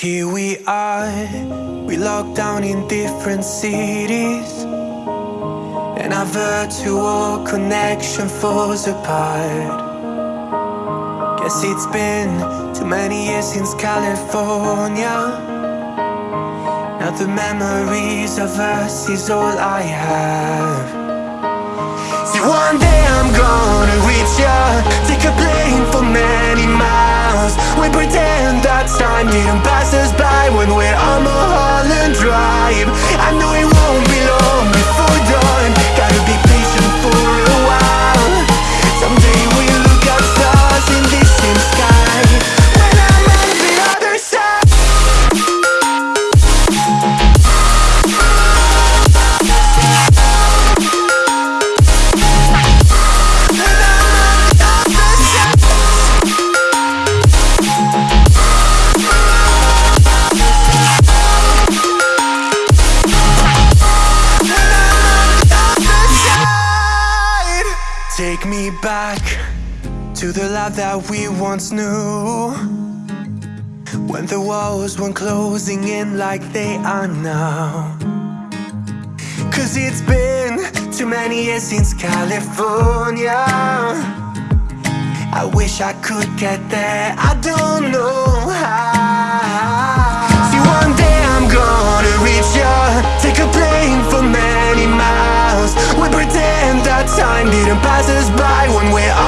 Here we are, we locked down in different cities. And our virtual connection falls apart. Guess it's been too many years since California. Now the memories of us is all I have. See one day I'm gonna reach ya time didn't pass us by When we're on Mulholland Drive. I know it Take me back to the life that we once knew. When the walls weren't closing in like they are now. Cause it's been too many years since California. I wish I could get there, I don't know how us by When we're